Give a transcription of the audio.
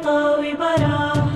مطاوي براح.